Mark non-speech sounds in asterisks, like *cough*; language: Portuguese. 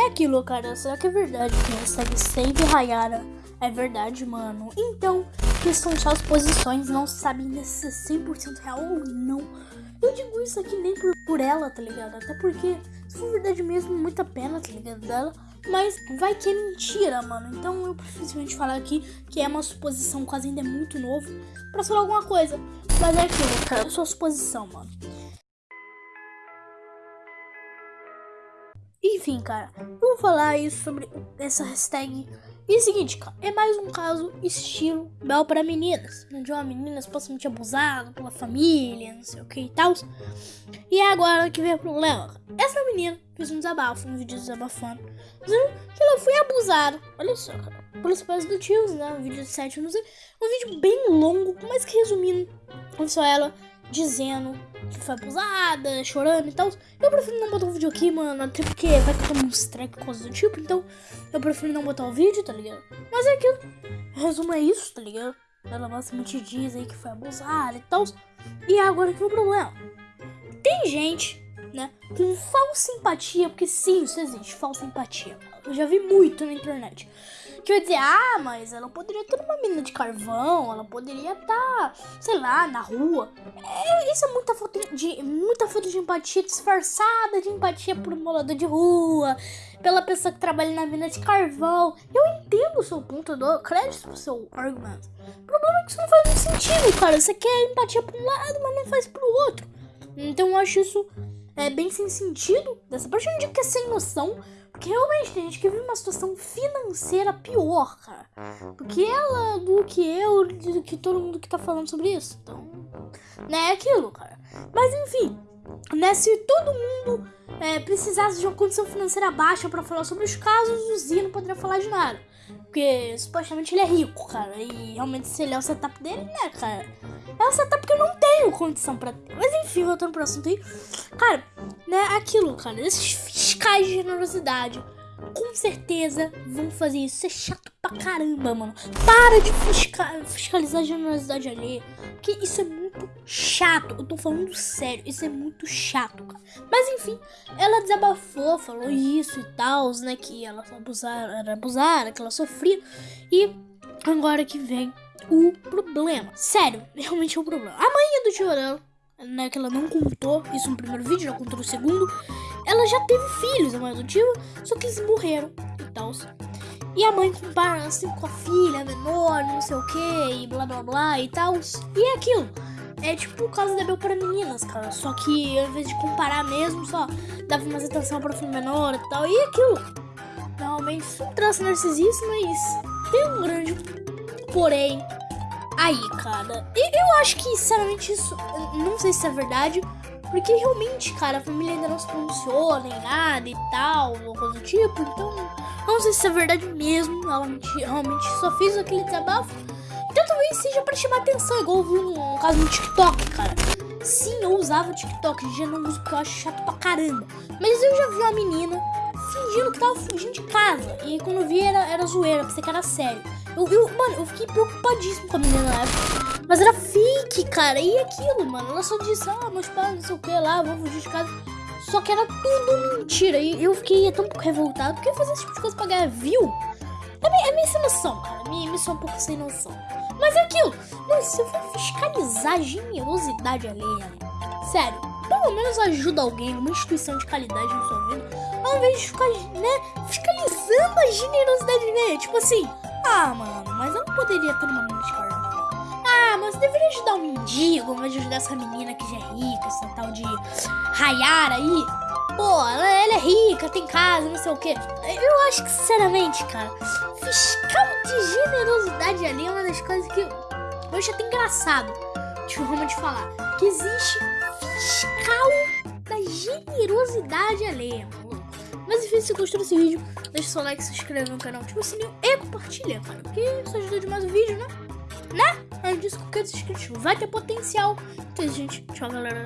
É aquilo, cara. Será que é verdade que hashtag Save Hayara é verdade, mano? Então, questão de suas posições não sabem se é 100% real ou não. Eu digo isso aqui nem por, por ela, tá ligado? Até porque, se for verdade mesmo, muita pena, tá ligado? Dela. Mas vai que é mentira, mano. Então eu prefiro falar aqui que é uma suposição, quase ainda é muito novo, pra falar alguma coisa. Mas é aquilo, cara. É sua suposição, mano. Enfim, cara, vou falar aí sobre essa hashtag. E é seguinte, cara, é mais um caso estilo Bel para meninas, onde uma menina supostamente abusada pela família, não sei o que e tal. E é agora que vem o problema. Essa menina fez um desabafo, um vídeo desabafando, dizendo que ela foi abusada. Olha só, cara, pelos pais do tio, né? Um vídeo de 7 anos, um vídeo bem longo, mas que resumindo, foi só ela dizendo que foi abusada, chorando e tal. Eu prefiro não botar o vídeo aqui, mano, até porque vai ficar um strike coisa do tipo, então eu prefiro não botar o vídeo, tá ligado? Mas é aquilo. Resumo é isso, tá ligado? Ela basicamente diz aí que foi abusada e tal. E agora que é o problema. Tem gente, né, com falsa simpatia, porque sim, isso existe, falsa simpatia. Eu já vi muito na internet que vai dizer, ah, mas ela poderia ter uma mina de carvão, ela poderia estar, tá, sei lá, na rua. É, isso é muita falta de, muita falta de empatia disfarçada de empatia por um morador de rua, pela pessoa que trabalha na mina de carvão. Eu entendo o seu ponto, eu dou crédito pro seu argumento. O problema é que isso não faz muito sentido, cara. Você quer empatia pra um lado, mas não faz pro outro. Então eu acho isso é, bem sem sentido. Dessa parte eu digo que é sem noção. Porque realmente tem gente que vive uma situação financeira pior, cara. Do que ela, do que eu, do que todo mundo que tá falando sobre isso. Então, né, é aquilo, cara. Mas enfim, né, se todo mundo é, precisasse de uma condição financeira baixa para falar sobre os casos, o Zia não poderia falar de nada. Porque supostamente ele é rico, cara. E realmente se ele é o setup dele, né, cara? É um setup que eu não tenho condição pra ter. Mas enfim, voltando pro assunto aí. Cara, né, aquilo, cara. Esses fiscais de generosidade com certeza vão fazer isso. Isso é chato pra caramba, mano. Para de fisca fiscalizar a generosidade alheia. Porque isso é muito chato. Eu tô falando sério. Isso é muito chato, cara. Mas enfim, ela desabafou, falou isso e tal, né? Que ela abusara, era abusada, que ela sofria. E agora que vem o problema. Sério, *laughs* realmente é um problema. A mãe do Chorão né, que ela não contou isso no primeiro vídeo, já contou no segundo. Ela já teve filhos, a mãe adotiva, só que eles morreram e tal. E a mãe compara assim com a filha menor, não sei o que, e blá blá blá e tal. E é aquilo. É tipo o caso da Bel para meninas, cara. Só que ao invés de comparar mesmo, só dava mais atenção para o filho menor e tal. E aquilo. Realmente, um traço narcisista, mas tem um grande porém aí, cara. E eu acho que, sinceramente, isso. Não sei se é verdade. Porque realmente, cara, a família ainda não se pronunciou nem nada e tal, ou coisa do tipo. Então, não sei se é verdade mesmo. Realmente, realmente só fiz aquele desabafo. Seja pra chamar atenção, igual vi um, um caso no TikTok, cara. Sim, eu usava o TikTok, já não uso porque eu acho chato pra caramba. Mas eu já vi uma menina fingindo que tava fugindo de casa. E quando eu vi era, era zoeira, pensei que era sério. Eu, eu, mano, eu fiquei preocupadíssimo com a menina na época. Mas era fake, cara. E aquilo, mano. Ela só disse, ah, meus pais, não sei o que lá, vou fugir de casa. Só que era tudo mentira. E eu fiquei tão revoltado. Porque fazer esse tipo de coisa pra ganhar view? É meio, é sem noção, cara. Me, me sou um pouco sem noção. Mas é aquilo. Mano, se eu for fiscalizar a generosidade alheia, sério, pelo menos ajuda alguém, uma instituição de qualidade na sua vida, ao invés de ficar, né, fiscalizando a generosidade alheia. Tipo assim, ah, mano, mas eu não poderia ter uma mente carnal. Ah, mas deveria ajudar um mendigo, de ajudar essa menina que já é rica, essa tal de Rayara aí. Pô, ela, é rica, tem casa, não sei o quê. Eu acho que, sinceramente, cara, fiscal de generosidade ali é uma das coisas que eu acho até engraçado de forma de falar. Que existe fiscal da generosidade alheia, mas enfim, se gostou desse vídeo, deixa seu like, se inscreve no canal, ativa o sininho e compartilha, cara. Porque isso ajuda demais o vídeo, né? Né? Além disso, qualquer inscrito vai ter potencial. Então, gente, tchau, galera.